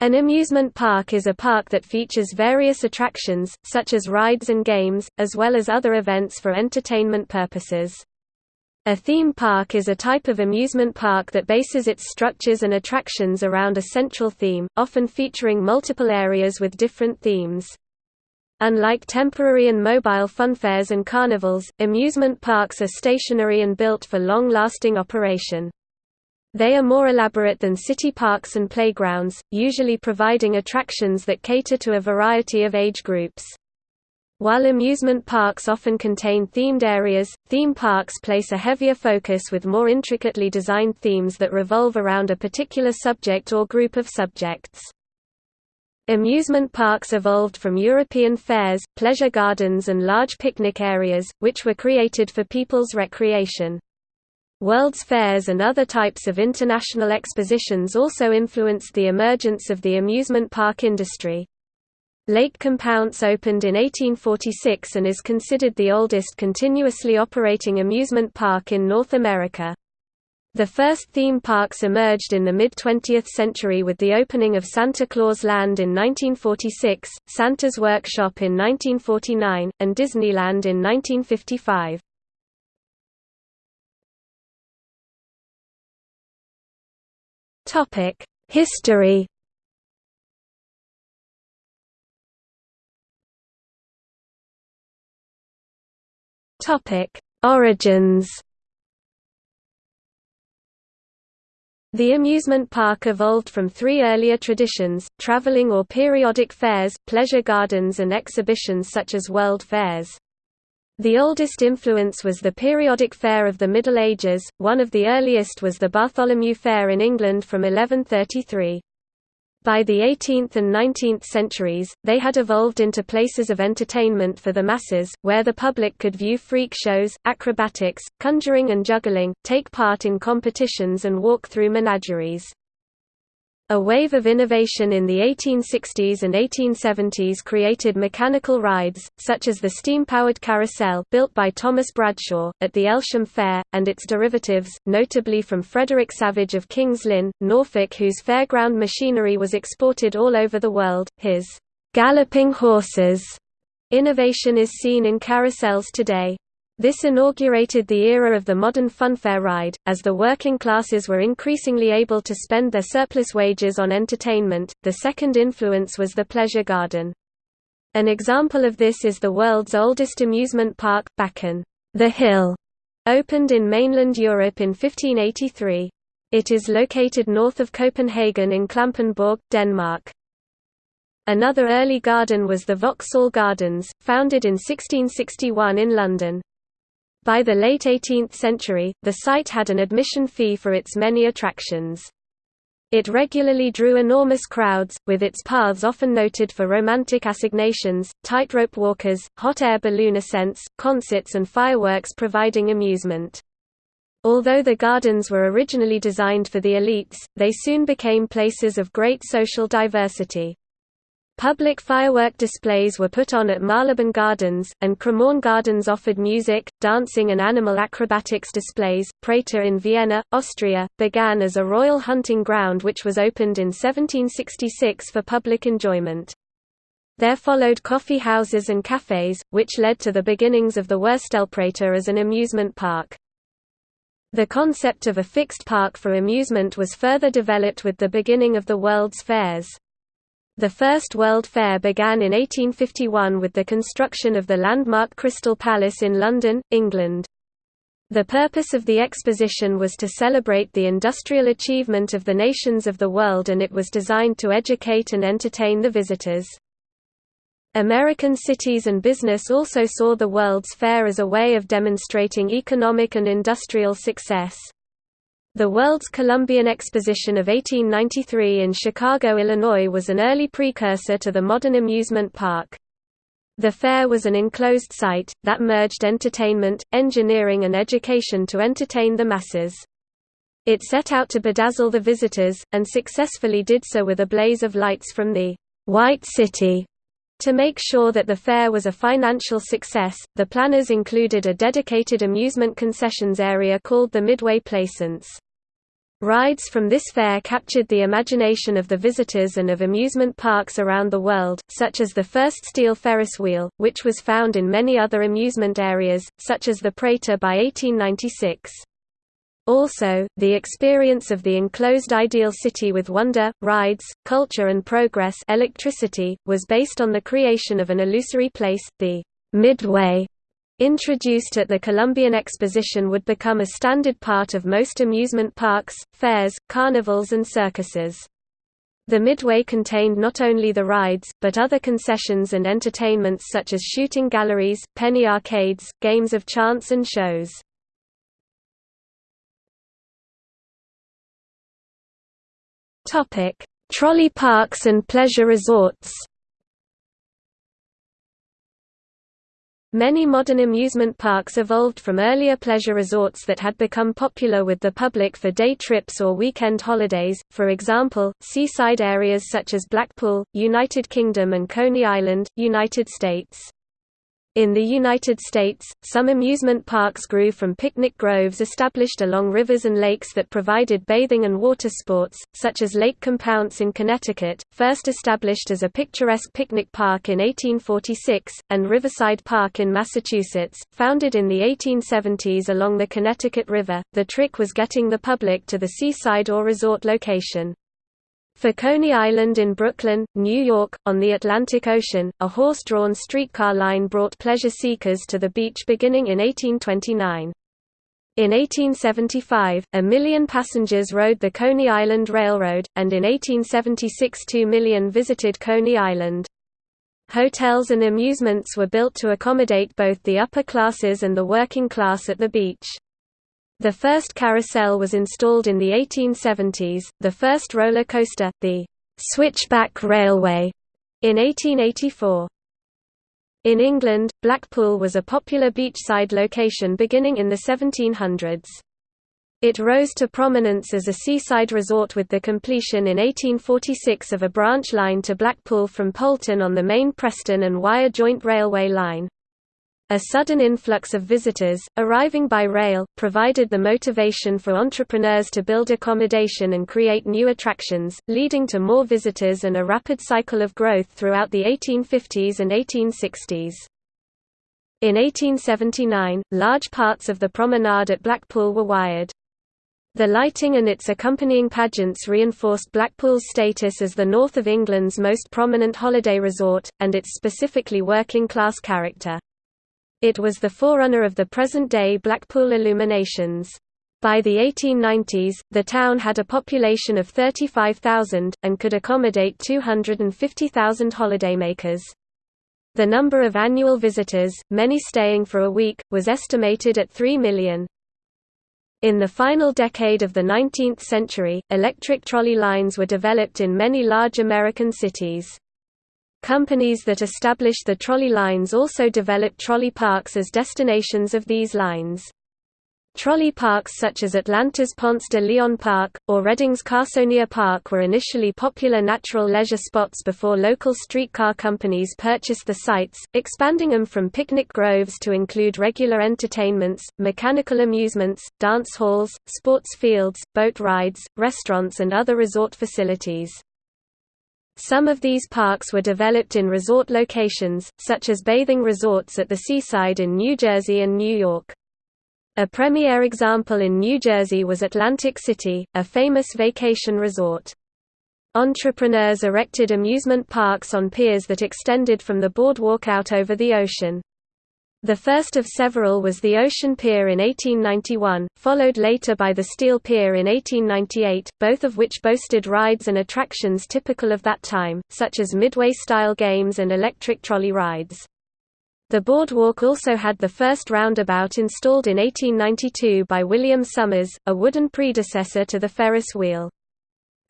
An amusement park is a park that features various attractions, such as rides and games, as well as other events for entertainment purposes. A theme park is a type of amusement park that bases its structures and attractions around a central theme, often featuring multiple areas with different themes. Unlike temporary and mobile funfairs and carnivals, amusement parks are stationary and built for long-lasting operation. They are more elaborate than city parks and playgrounds, usually providing attractions that cater to a variety of age groups. While amusement parks often contain themed areas, theme parks place a heavier focus with more intricately designed themes that revolve around a particular subject or group of subjects. Amusement parks evolved from European fairs, pleasure gardens and large picnic areas, which were created for people's recreation. World's fairs and other types of international expositions also influenced the emergence of the amusement park industry. Lake Compounce opened in 1846 and is considered the oldest continuously operating amusement park in North America. The first theme parks emerged in the mid-20th century with the opening of Santa Claus Land in 1946, Santa's Workshop in 1949, and Disneyland in 1955. Topic: History. Topic: Origins. The amusement park evolved from three earlier traditions, traveling or periodic fairs, pleasure gardens and exhibitions such as world fairs. The oldest influence was the periodic fair of the Middle Ages, one of the earliest was the Bartholomew Fair in England from 1133. By the 18th and 19th centuries, they had evolved into places of entertainment for the masses, where the public could view freak shows, acrobatics, conjuring and juggling, take part in competitions and walk through menageries. A wave of innovation in the 1860s and 1870s created mechanical rides, such as the steam-powered carousel built by Thomas Bradshaw, at the Aylsham Fair, and its derivatives, notably from Frederick Savage of King's Lynn, Norfolk whose fairground machinery was exported all over the world. His «galloping horses» innovation is seen in carousels today. This inaugurated the era of the modern funfair ride, as the working classes were increasingly able to spend their surplus wages on entertainment. The second influence was the pleasure garden. An example of this is the world's oldest amusement park, Bakken. The Hill opened in mainland Europe in 1583. It is located north of Copenhagen in Klampenborg, Denmark. Another early garden was the Vauxhall Gardens, founded in 1661 in London. By the late 18th century, the site had an admission fee for its many attractions. It regularly drew enormous crowds, with its paths often noted for romantic assignations, tightrope walkers, hot air balloon ascents, concerts and fireworks providing amusement. Although the gardens were originally designed for the elites, they soon became places of great social diversity. Public firework displays were put on at Marylebone Gardens, and Cremorne Gardens offered music, dancing and animal acrobatics displays. Prater in Vienna, Austria, began as a royal hunting ground which was opened in 1766 for public enjoyment. There followed coffee houses and cafes, which led to the beginnings of the Wurstelprater as an amusement park. The concept of a fixed park for amusement was further developed with the beginning of the World's Fairs. The First World Fair began in 1851 with the construction of the landmark Crystal Palace in London, England. The purpose of the exposition was to celebrate the industrial achievement of the nations of the world and it was designed to educate and entertain the visitors. American cities and business also saw the World's Fair as a way of demonstrating economic and industrial success. The World's Columbian Exposition of 1893 in Chicago, Illinois was an early precursor to the modern amusement park. The fair was an enclosed site, that merged entertainment, engineering and education to entertain the masses. It set out to bedazzle the visitors, and successfully did so with a blaze of lights from the «White City». To make sure that the fair was a financial success, the planners included a dedicated amusement concessions area called the Midway Plaisance. Rides from this fair captured the imagination of the visitors and of amusement parks around the world, such as the first steel Ferris wheel, which was found in many other amusement areas, such as the Prater by 1896. Also, the experience of the enclosed ideal city with wonder, rides, culture and progress electricity, was based on the creation of an illusory place, the Midway, introduced at the Columbian Exposition would become a standard part of most amusement parks, fairs, carnivals and circuses. The Midway contained not only the rides, but other concessions and entertainments such as shooting galleries, penny arcades, games of chance and shows. Trolley parks and pleasure resorts Many modern amusement parks evolved from earlier pleasure resorts that had become popular with the public for day trips or weekend holidays, for example, seaside areas such as Blackpool, United Kingdom and Coney Island, United States. In the United States, some amusement parks grew from picnic groves established along rivers and lakes that provided bathing and water sports, such as Lake Compounce in Connecticut, first established as a picturesque picnic park in 1846, and Riverside Park in Massachusetts, founded in the 1870s along the Connecticut River. The trick was getting the public to the seaside or resort location. For Coney Island in Brooklyn, New York, on the Atlantic Ocean, a horse-drawn streetcar line brought pleasure seekers to the beach beginning in 1829. In 1875, a million passengers rode the Coney Island Railroad, and in 1876 two million visited Coney Island. Hotels and amusements were built to accommodate both the upper classes and the working class at the beach. The first carousel was installed in the 1870s, the first roller coaster, the Switchback Railway, in 1884. In England, Blackpool was a popular beachside location beginning in the 1700s. It rose to prominence as a seaside resort with the completion in 1846 of a branch line to Blackpool from Poulton on the main Preston and Wyre joint railway line. A sudden influx of visitors, arriving by rail, provided the motivation for entrepreneurs to build accommodation and create new attractions, leading to more visitors and a rapid cycle of growth throughout the 1850s and 1860s. In 1879, large parts of the promenade at Blackpool were wired. The lighting and its accompanying pageants reinforced Blackpool's status as the north of England's most prominent holiday resort, and its specifically working-class character. It was the forerunner of the present-day Blackpool illuminations. By the 1890s, the town had a population of 35,000, and could accommodate 250,000 holidaymakers. The number of annual visitors, many staying for a week, was estimated at 3 million. In the final decade of the 19th century, electric trolley lines were developed in many large American cities. Companies that established the trolley lines also developed trolley parks as destinations of these lines. Trolley parks such as Atlanta's Ponce de Leon Park, or Reading's Carsonia Park were initially popular natural leisure spots before local streetcar companies purchased the sites, expanding them from picnic groves to include regular entertainments, mechanical amusements, dance halls, sports fields, boat rides, restaurants and other resort facilities. Some of these parks were developed in resort locations, such as bathing resorts at the seaside in New Jersey and New York. A premier example in New Jersey was Atlantic City, a famous vacation resort. Entrepreneurs erected amusement parks on piers that extended from the boardwalk out over the ocean. The first of several was the Ocean Pier in 1891, followed later by the Steel Pier in 1898, both of which boasted rides and attractions typical of that time, such as midway-style games and electric trolley rides. The boardwalk also had the first roundabout installed in 1892 by William Somers, a wooden predecessor to the Ferris wheel.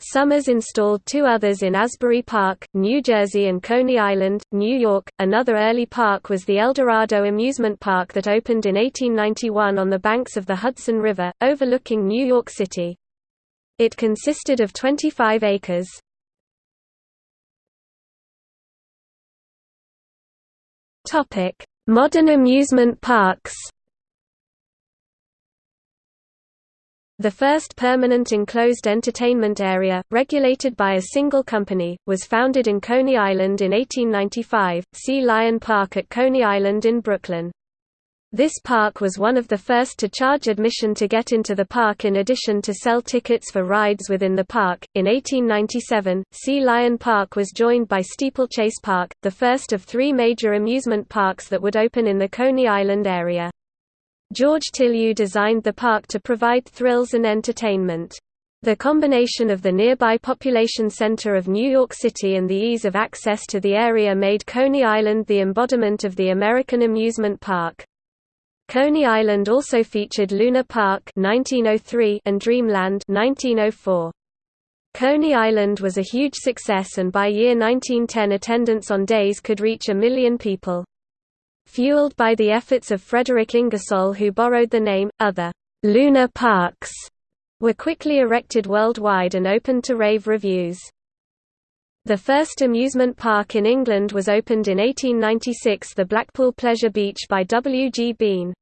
Somers installed two others in Asbury Park, New Jersey and Coney Island, New York. Another early park was the Eldorado Amusement Park that opened in 1891 on the banks of the Hudson River, overlooking New York City. It consisted of 25 acres. Modern amusement parks. The first permanent enclosed entertainment area, regulated by a single company, was founded in Coney Island in 1895, Sea Lion Park at Coney Island in Brooklyn. This park was one of the first to charge admission to get into the park in addition to sell tickets for rides within the park. In 1897, Sea Lion Park was joined by Steeplechase Park, the first of three major amusement parks that would open in the Coney Island area. George Tilyou designed the park to provide thrills and entertainment. The combination of the nearby population center of New York City and the ease of access to the area made Coney Island the embodiment of the American amusement park. Coney Island also featured Luna Park 1903 and Dreamland 1904. Coney Island was a huge success and by year 1910 attendance on days could reach a million people. Fueled by the efforts of Frederick Ingersoll who borrowed the name, other «lunar parks» were quickly erected worldwide and opened to rave reviews. The first amusement park in England was opened in 1896 the Blackpool Pleasure Beach by W. G. Bean.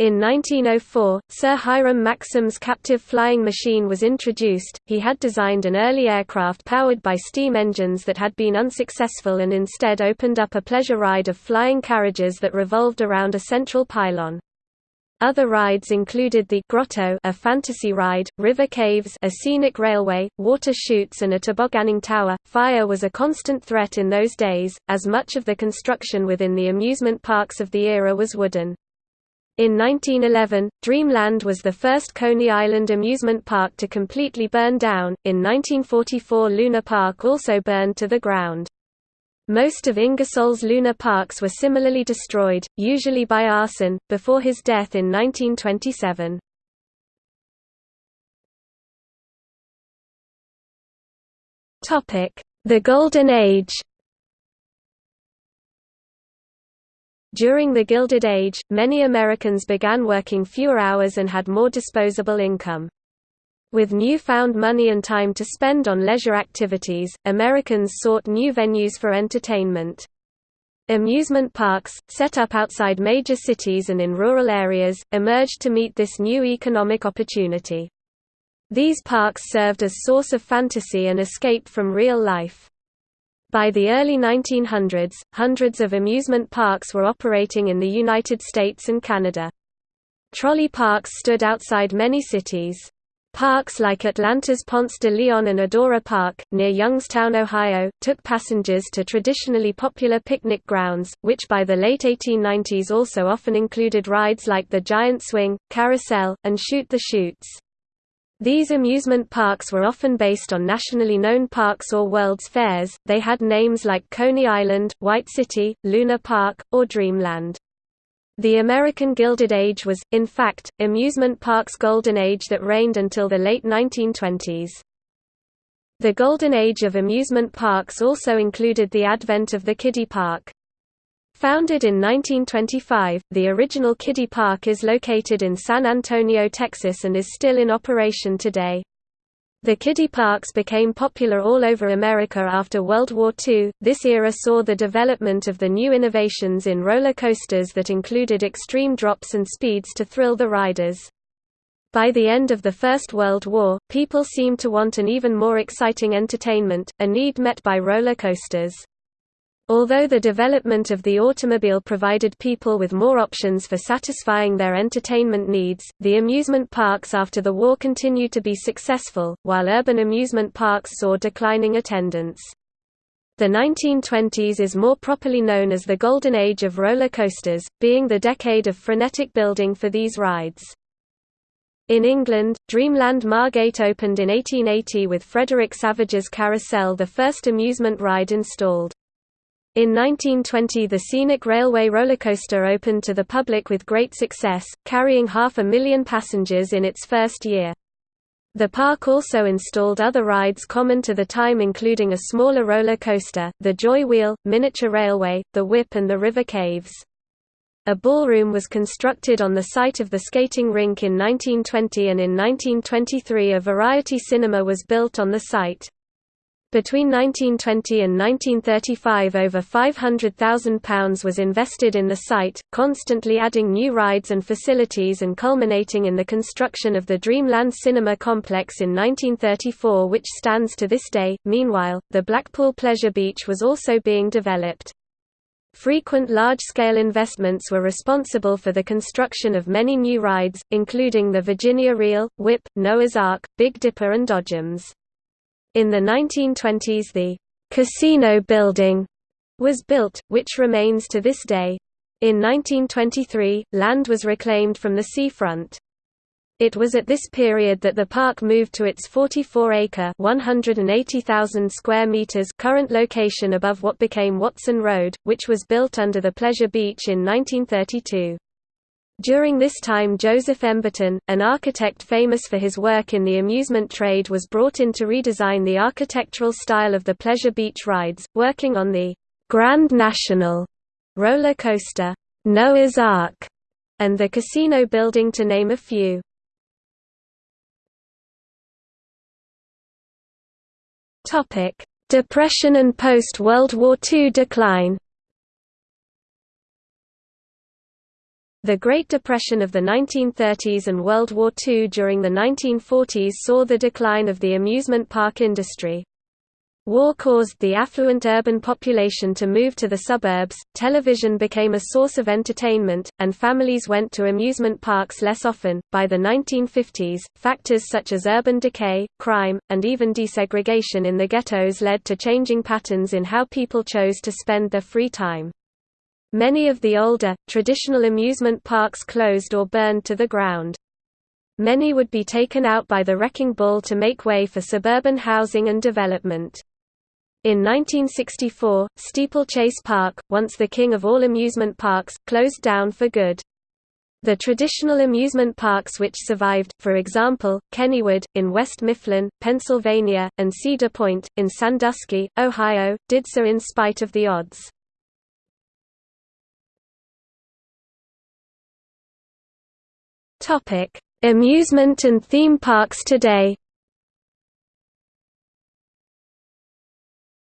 In 1904, Sir Hiram Maxim's captive flying machine was introduced. He had designed an early aircraft powered by steam engines that had been unsuccessful and instead opened up a pleasure ride of flying carriages that revolved around a central pylon. Other rides included the Grotto, a fantasy ride, river caves, a scenic railway, water chutes and a tobogganing tower. Fire was a constant threat in those days, as much of the construction within the amusement parks of the era was wooden. In 1911, Dreamland was the first Coney Island amusement park to completely burn down. In 1944, Luna Park also burned to the ground. Most of Ingersoll's Luna parks were similarly destroyed, usually by arson, before his death in 1927. The Golden Age During the Gilded Age, many Americans began working fewer hours and had more disposable income. With newfound money and time to spend on leisure activities, Americans sought new venues for entertainment. Amusement parks, set up outside major cities and in rural areas, emerged to meet this new economic opportunity. These parks served as source of fantasy and escape from real life. By the early 1900s, hundreds of amusement parks were operating in the United States and Canada. Trolley parks stood outside many cities. Parks like Atlanta's Ponce de Leon and Idora Park, near Youngstown, Ohio, took passengers to traditionally popular picnic grounds, which by the late 1890s also often included rides like the Giant Swing, Carousel, and Shoot the Chutes. These amusement parks were often based on nationally known parks or World's Fairs, they had names like Coney Island, White City, Luna Park, or Dreamland. The American Gilded Age was, in fact, amusement parks' golden age that reigned until the late 1920s. The golden age of amusement parks also included the advent of the kiddie park. Founded in 1925, the original Kiddie Park is located in San Antonio, Texas and is still in operation today. The kiddie parks became popular all over America after World War II. This era saw the development of the new innovations in roller coasters that included extreme drops and speeds to thrill the riders. By the end of the First World War, people seemed to want an even more exciting entertainment, a need met by roller coasters. Although the development of the automobile provided people with more options for satisfying their entertainment needs, the amusement parks after the war continued to be successful, while urban amusement parks saw declining attendance. The 1920s is more properly known as the golden age of roller coasters, being the decade of frenetic building for these rides. In England, Dreamland Margate opened in 1880 with Frederick Savage's Carousel the first amusement ride installed. In 1920 the scenic railway rollercoaster opened to the public with great success, carrying half a million passengers in its first year. The park also installed other rides common to the time including a smaller roller coaster, the Joy Wheel, miniature railway, the Whip and the River Caves. A ballroom was constructed on the site of the skating rink in 1920 and in 1923 a variety cinema was built on the site. Between 1920 and 1935 over £500,000 was invested in the site, constantly adding new rides and facilities and culminating in the construction of the Dreamland Cinema Complex in 1934 which stands to this day. Meanwhile, the Blackpool Pleasure Beach was also being developed. Frequent large-scale investments were responsible for the construction of many new rides, including the Virginia Reel, Whip, Noah's Ark, Big Dipper and Dodgems. In the 1920s the «casino building» was built, which remains to this day. In 1923, land was reclaimed from the seafront. It was at this period that the park moved to its 44-acre (180,000 square meters) current location above what became Watson Road, which was built under the Pleasure Beach in 1932. During this time Joseph Emberton, an architect famous for his work in the amusement trade was brought in to redesign the architectural style of the Pleasure Beach rides, working on the «Grand National» roller coaster, Noah's Ark, and the casino building to name a few. Depression and post-World War II decline The Great Depression of the 1930s and World War II during the 1940s saw the decline of the amusement park industry. War caused the affluent urban population to move to the suburbs, television became a source of entertainment, and families went to amusement parks less often. By the 1950s, factors such as urban decay, crime, and even desegregation in the ghettos led to changing patterns in how people chose to spend their free time. Many of the older, traditional amusement parks closed or burned to the ground. Many would be taken out by the wrecking ball to make way for suburban housing and development. In 1964, Steeplechase Park, once the king of all amusement parks, closed down for good. The traditional amusement parks which survived, for example, Kennywood, in West Mifflin, Pennsylvania, and Cedar Point, in Sandusky, Ohio, did so in spite of the odds. Topic: Amusement and theme parks today.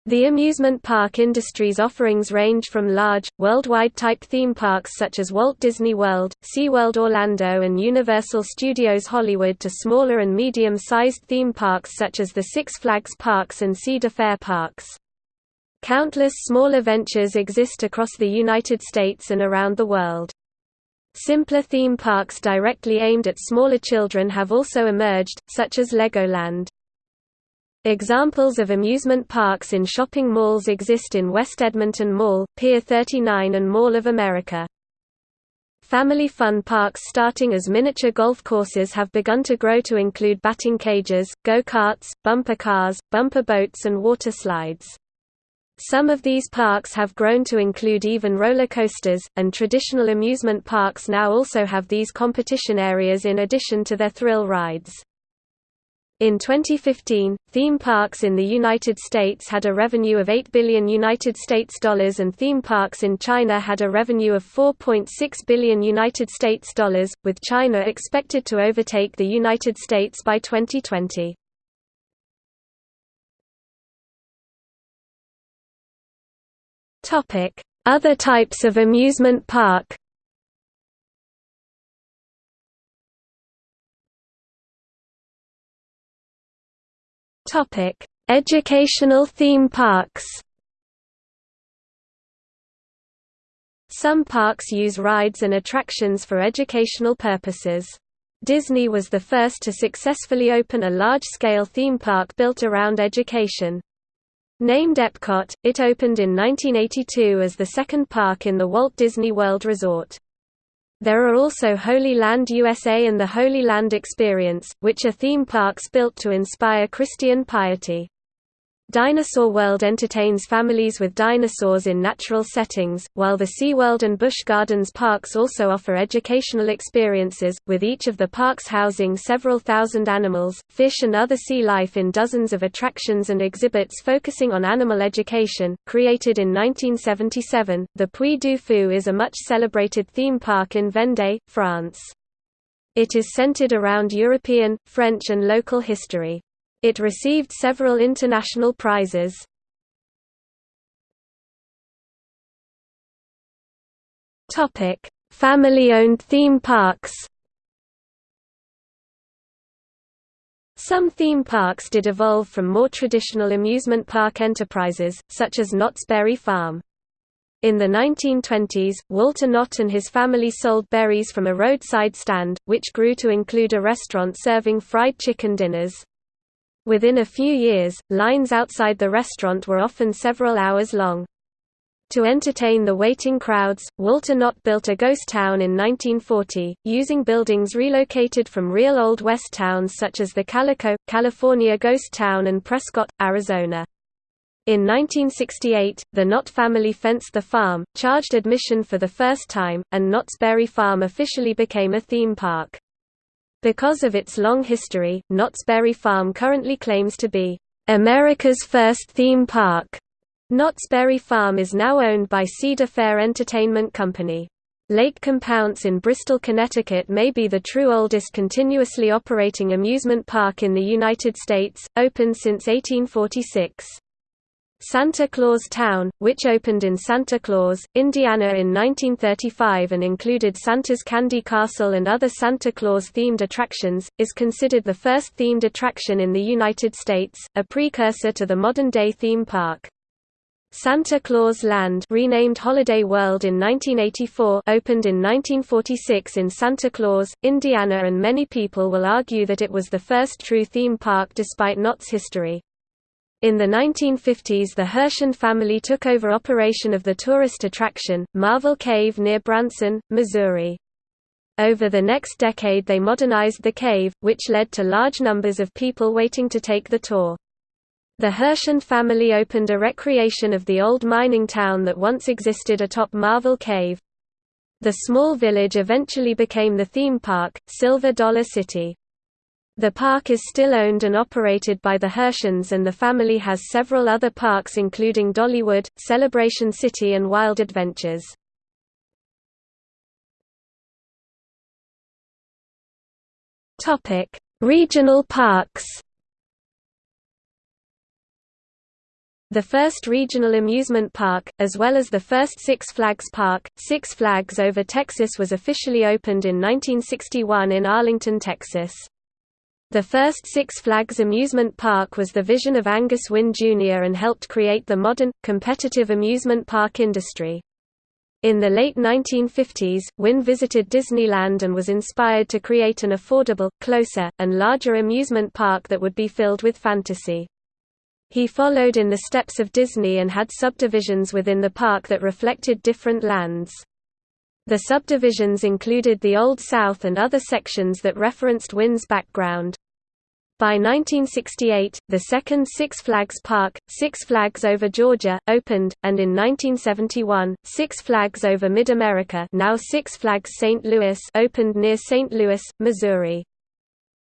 The amusement park industry's offerings range from large, worldwide type theme parks such as Walt Disney World, SeaWorld Orlando and Universal Studios Hollywood to smaller and medium-sized theme parks such as the Six Flags Parks and Cedar Fair Parks. Countless smaller ventures exist across the United States and around the world. Simpler theme parks directly aimed at smaller children have also emerged, such as Legoland. Examples of amusement parks in shopping malls exist in West Edmonton Mall, Pier 39 and Mall of America. Family fun parks starting as miniature golf courses have begun to grow to include batting cages, go-karts, bumper cars, bumper boats and water slides. Some of these parks have grown to include even roller coasters, and traditional amusement parks now also have these competition areas in addition to their thrill rides. In 2015, theme parks in the United States had a revenue of 8 billion United States dollars and theme parks in China had a revenue of 4.6 billion United States dollars, with China expected to overtake the United States by 2020. Topic: Other types of amusement park. Topic: Educational theme parks. Some parks use rides and attractions for educational purposes. Disney was the first to successfully open a large-scale theme park built around education. Named Epcot, it opened in 1982 as the second park in the Walt Disney World Resort. There are also Holy Land USA and the Holy Land Experience, which are theme parks built to inspire Christian piety. Dinosaur World entertains families with dinosaurs in natural settings, while the SeaWorld and Busch Gardens parks also offer educational experiences, with each of the parks housing several thousand animals, fish and other sea life in dozens of attractions and exhibits focusing on animal education. Created in 1977, the Puy du Fou is a much celebrated theme park in Vendée, France. It is centered around European, French and local history. It received several international prizes. Family-owned theme parks Some theme parks did evolve from more traditional amusement park enterprises, such as Knott's Berry Farm. In the 1920s, Walter Knott and his family sold berries from a roadside stand, which grew to include a restaurant serving fried chicken dinners. Within a few years, lines outside the restaurant were often several hours long. To entertain the waiting crowds, Walter Knott built a ghost town in 1940, using buildings relocated from real Old West towns such as the Calico, California Ghost Town and Prescott, Arizona. In 1968, the Knott family fenced the farm, charged admission for the first time, and Knott's Berry Farm officially became a theme park. Because of its long history, Knott's Berry Farm currently claims to be America's first theme park. Knott's Berry Farm is now owned by Cedar Fair Entertainment Company. Lake Compounce in Bristol, Connecticut may be the true oldest continuously operating amusement park in the United States, open since 1846. Santa Claus Town, which opened in Santa Claus, Indiana in 1935 and included Santa's Candy Castle and other Santa Claus-themed attractions, is considered the first themed attraction in the United States, a precursor to the modern-day theme park. Santa Claus Land renamed Holiday World in 1984 opened in 1946 in Santa Claus, Indiana and many people will argue that it was the first true theme park despite Knott's history. In the 1950s the Herschend family took over operation of the tourist attraction, Marvel Cave near Branson, Missouri. Over the next decade they modernized the cave, which led to large numbers of people waiting to take the tour. The Herschend family opened a recreation of the old mining town that once existed atop Marvel Cave. The small village eventually became the theme park, Silver Dollar City. The park is still owned and operated by the Herschends and the family has several other parks including Dollywood, Celebration City and Wild Adventures. Regional parks The first regional amusement park, as well as the first Six Flags Park, Six Flags Over Texas was officially opened in 1961 in Arlington, Texas. The first Six Flags amusement park was the vision of Angus Wynne Jr. and helped create the modern, competitive amusement park industry. In the late 1950s, Wynne visited Disneyland and was inspired to create an affordable, closer, and larger amusement park that would be filled with fantasy. He followed in the steps of Disney and had subdivisions within the park that reflected different lands. The subdivisions included the Old South and other sections that referenced Wynne's background. By 1968, the second Six Flags Park, Six Flags Over Georgia, opened, and in 1971, Six Flags Over Mid-America now Six Flags St. Louis opened near St. Louis, Missouri.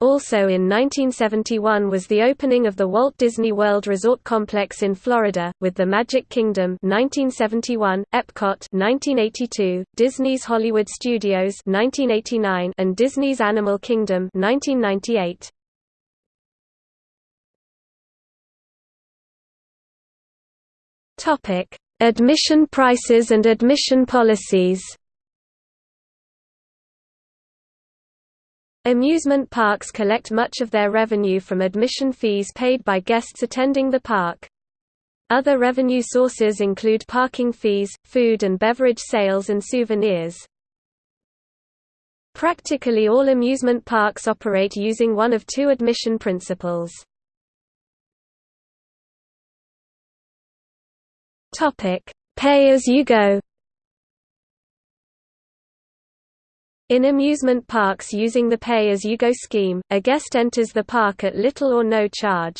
Also in 1971 was the opening of the Walt Disney World Resort Complex in Florida, with the Magic Kingdom 1971, Epcot 1982, Disney's Hollywood Studios 1989, and Disney's Animal Kingdom 1998. Topic: Admission prices and admission policies. Amusement parks collect much of their revenue from admission fees paid by guests attending the park. Other revenue sources include parking fees, food and beverage sales and souvenirs. Practically all amusement parks operate using one of two admission principles. Pay-as-you-go In amusement parks using the pay-as-you-go scheme, a guest enters the park at little or no charge.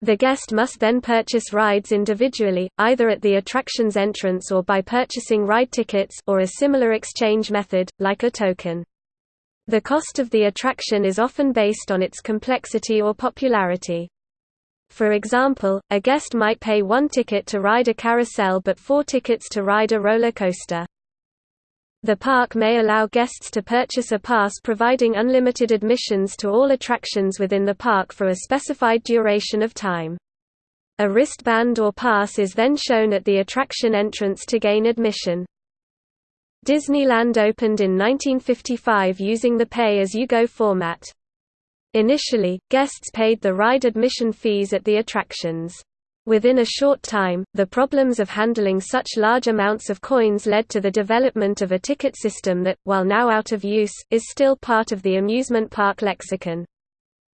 The guest must then purchase rides individually, either at the attraction's entrance or by purchasing ride tickets or a similar exchange method, like a token. The cost of the attraction is often based on its complexity or popularity. For example, a guest might pay one ticket to ride a carousel but four tickets to ride a roller coaster. The park may allow guests to purchase a pass providing unlimited admissions to all attractions within the park for a specified duration of time. A wristband or pass is then shown at the attraction entrance to gain admission. Disneyland opened in 1955 using the pay-as-you-go format. Initially, guests paid the ride admission fees at the attractions. Within a short time, the problems of handling such large amounts of coins led to the development of a ticket system that, while now out of use, is still part of the amusement park lexicon.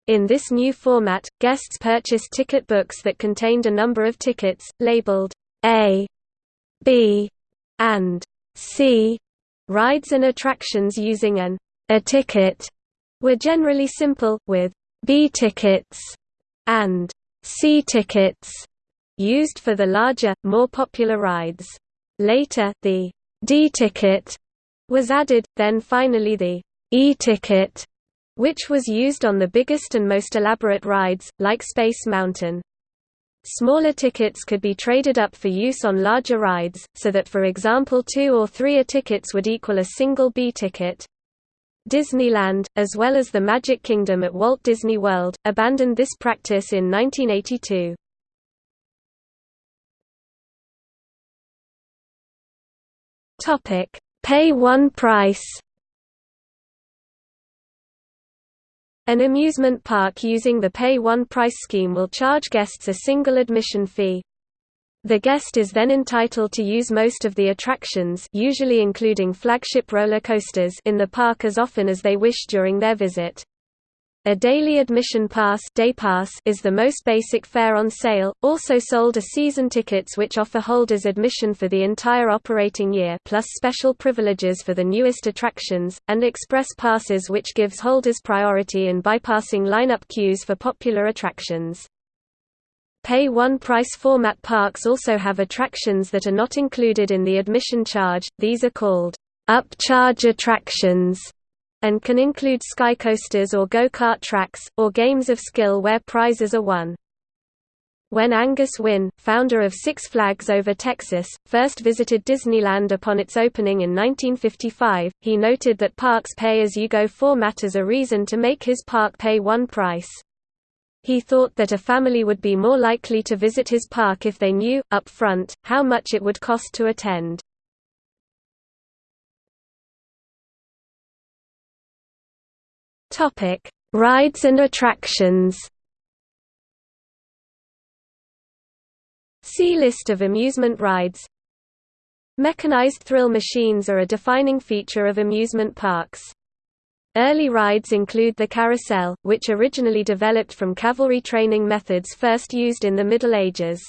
In this new format, guests purchased ticket books that contained a number of tickets, labeled A, B, and C. Rides and attractions using an A ticket were generally simple, with B tickets and C tickets used for the larger, more popular rides. Later, the D-ticket was added, then finally the E-ticket, which was used on the biggest and most elaborate rides, like Space Mountain. Smaller tickets could be traded up for use on larger rides, so that for example two or three A tickets would equal a single B ticket. Disneyland, as well as the Magic Kingdom at Walt Disney World, abandoned this practice in 1982. Topic: Pay one price. An amusement park using the pay one price scheme will charge guests a single admission fee. The guest is then entitled to use most of the attractions usually including flagship roller coasters in the park as often as they wish during their visit. A daily admission pass, day pass is the most basic fare on sale, also sold are season tickets which offer holders admission for the entire operating year plus special privileges for the newest attractions, and express passes which gives holders priority in bypassing lineup queues for popular attractions. Pay one price format parks also have attractions that are not included in the admission charge, these are called upcharge attractions and can include skycoasters or go-kart tracks, or games of skill where prizes are won. When Angus Wynne, founder of Six Flags Over Texas, first visited Disneyland upon its opening in 1955, he noted that parks pay-as-you-go format as a reason to make his park pay one price. He thought that a family would be more likely to visit his park if they knew, up front, how much it would cost to attend. Topic: Rides and attractions. See list of amusement rides. Mechanized thrill machines are a defining feature of amusement parks. Early rides include the carousel, which originally developed from cavalry training methods first used in the Middle Ages.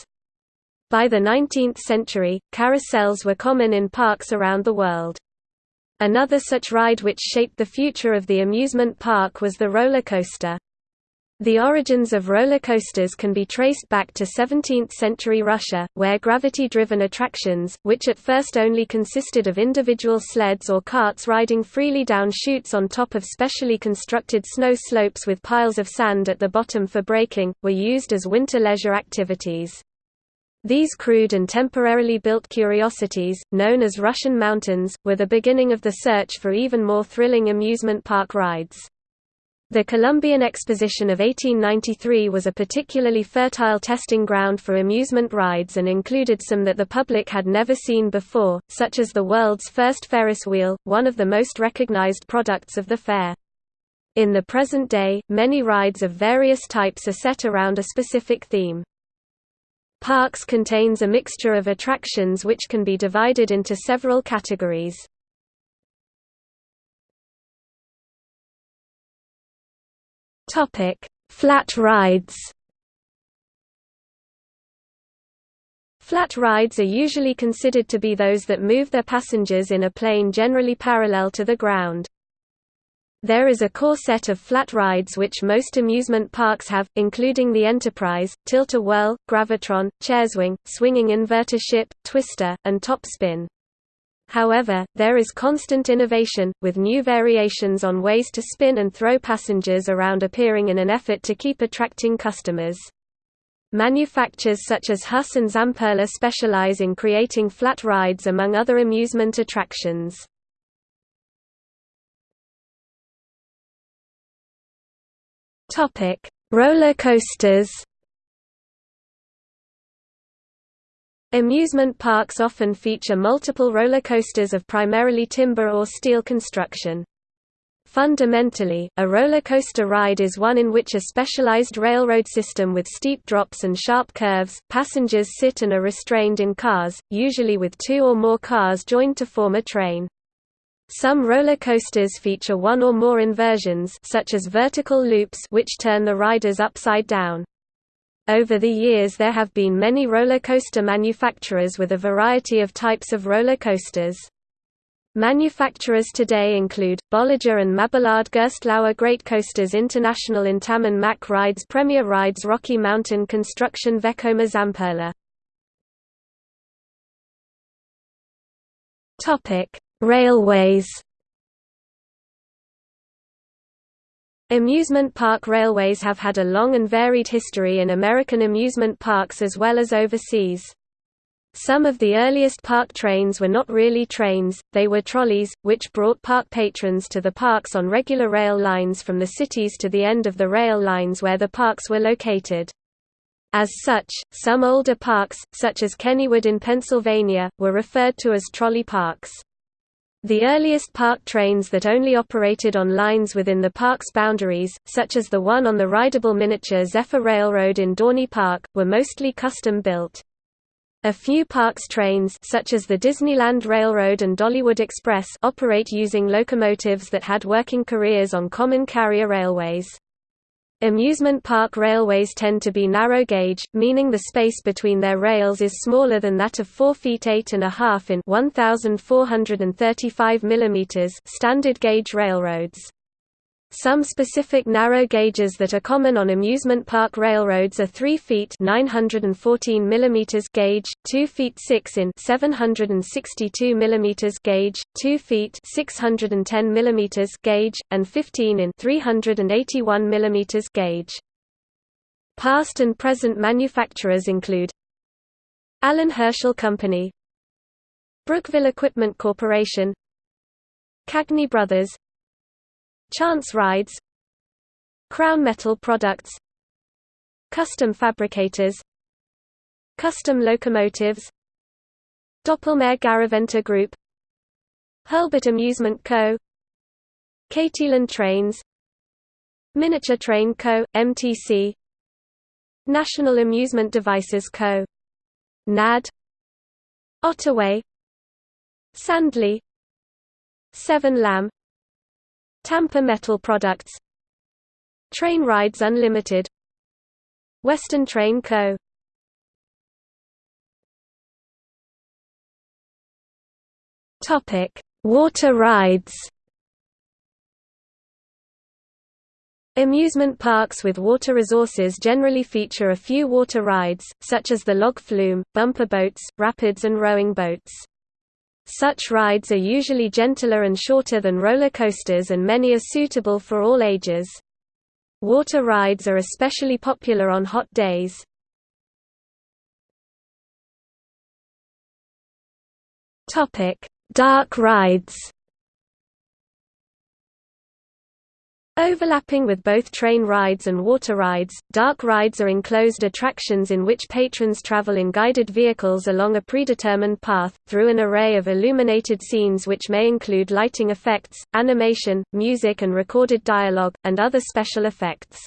By the 19th century, carousels were common in parks around the world. Another such ride which shaped the future of the amusement park was the roller coaster. The origins of roller coasters can be traced back to 17th-century Russia, where gravity-driven attractions, which at first only consisted of individual sleds or carts riding freely down chutes on top of specially constructed snow slopes with piles of sand at the bottom for braking, were used as winter leisure activities. These crude and temporarily built curiosities, known as Russian mountains, were the beginning of the search for even more thrilling amusement park rides. The Columbian Exposition of 1893 was a particularly fertile testing ground for amusement rides and included some that the public had never seen before, such as the world's first Ferris wheel, one of the most recognized products of the fair. In the present day, many rides of various types are set around a specific theme. Parks contains a mixture of attractions which can be divided into several categories. Flat rides. Flat rides are usually considered to be those that move their passengers in a plane generally parallel to the ground. There is a core set of flat rides which most amusement parks have, including the Enterprise, Tilt-A-Whirl, Gravitron, Chairswing, Swinging Inverter Ship, Twister, and Top Spin. However, there is constant innovation, with new variations on ways to spin and throw passengers around appearing in an effort to keep attracting customers. Manufacturers such as Huss and Zamperla specialize in creating flat rides among other amusement attractions. Topic: Roller coasters. Amusement parks often feature multiple roller coasters of primarily timber or steel construction. Fundamentally, a roller coaster ride is one in which a specialized railroad system with steep drops and sharp curves, passengers sit and are restrained in cars, usually with two or more cars joined to form a train. Some roller coasters feature one or more inversions such as vertical loops which turn the riders upside down. Over the years there have been many roller coaster manufacturers with a variety of types of roller coasters. Manufacturers today include, Bolliger and Mabillard Gerstlauer Great Coasters International Intamin Mack Rides Premier Rides Rocky Mountain Construction Vekoma Zamperla Railways Amusement park railways have had a long and varied history in American amusement parks as well as overseas. Some of the earliest park trains were not really trains, they were trolleys, which brought park patrons to the parks on regular rail lines from the cities to the end of the rail lines where the parks were located. As such, some older parks, such as Kennywood in Pennsylvania, were referred to as trolley parks. The earliest park trains that only operated on lines within the park's boundaries, such as the one on the rideable miniature Zephyr Railroad in Dorney Park, were mostly custom-built. A few parks trains such as the Disneyland Railroad and Dollywood Express operate using locomotives that had working careers on common carrier railways. Amusement park railways tend to be narrow gauge, meaning the space between their rails is smaller than that of 4 feet 8 and a half in 1435 mm standard gauge railroads. Some specific narrow gauges that are common on amusement park railroads are 3 feet 914 mm gauge, 2 feet 6 in 762 mm gauge, 2 feet 610 mm gauge, and 15 in 381 mm gauge. Past and present manufacturers include Allan Herschell Company Brookville Equipment Corporation Cagney Brothers Chance Rides Crown Metal Products Custom Fabricators Custom Locomotives Doppelmayr Garaventa Group Hurlbut Amusement Co. Katieland Trains Miniature Train Co., MTC National Amusement Devices Co. NAD Ottaway Sandley Severn Lamb Tampa Metal Products Train Rides Unlimited Western Train Co. Topic: Water rides. Amusement parks with water resources generally feature a few water rides, such as the log flume, bumper boats, rapids and rowing boats. Such rides are usually gentler and shorter than roller coasters and many are suitable for all ages. Water rides are especially popular on hot days. Dark rides Overlapping with both train rides and water rides, dark rides are enclosed attractions in which patrons travel in guided vehicles along a predetermined path, through an array of illuminated scenes which may include lighting effects, animation, music and recorded dialogue, and other special effects.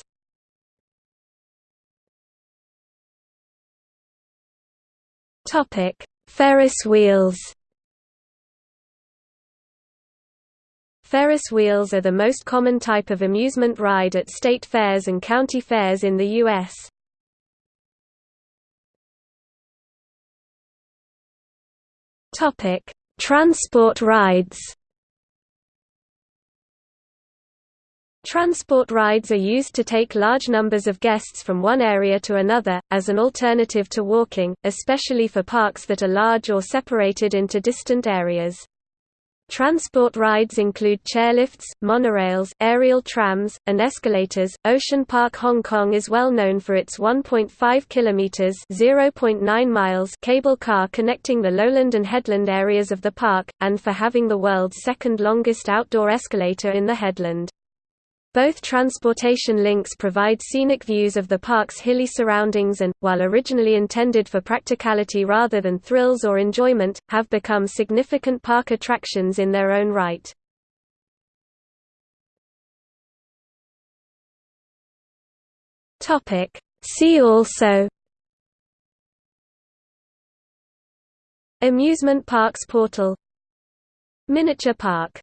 Ferris wheels Ferris wheels are the most common type of amusement ride at state fairs and county fairs in the U.S. Transport rides Transport rides are used to take large numbers of guests from one area to another, as an alternative to walking, especially for parks that are large or separated into distant areas. Transport rides include chairlifts, monorails, aerial trams, and escalators. Ocean Park Hong Kong is well known for its 1.5 kilometers (0.9 miles) cable car connecting the lowland and headland areas of the park and for having the world's second longest outdoor escalator in the headland. Both transportation links provide scenic views of the park's hilly surroundings and, while originally intended for practicality rather than thrills or enjoyment, have become significant park attractions in their own right. See also Amusement parks portal Miniature park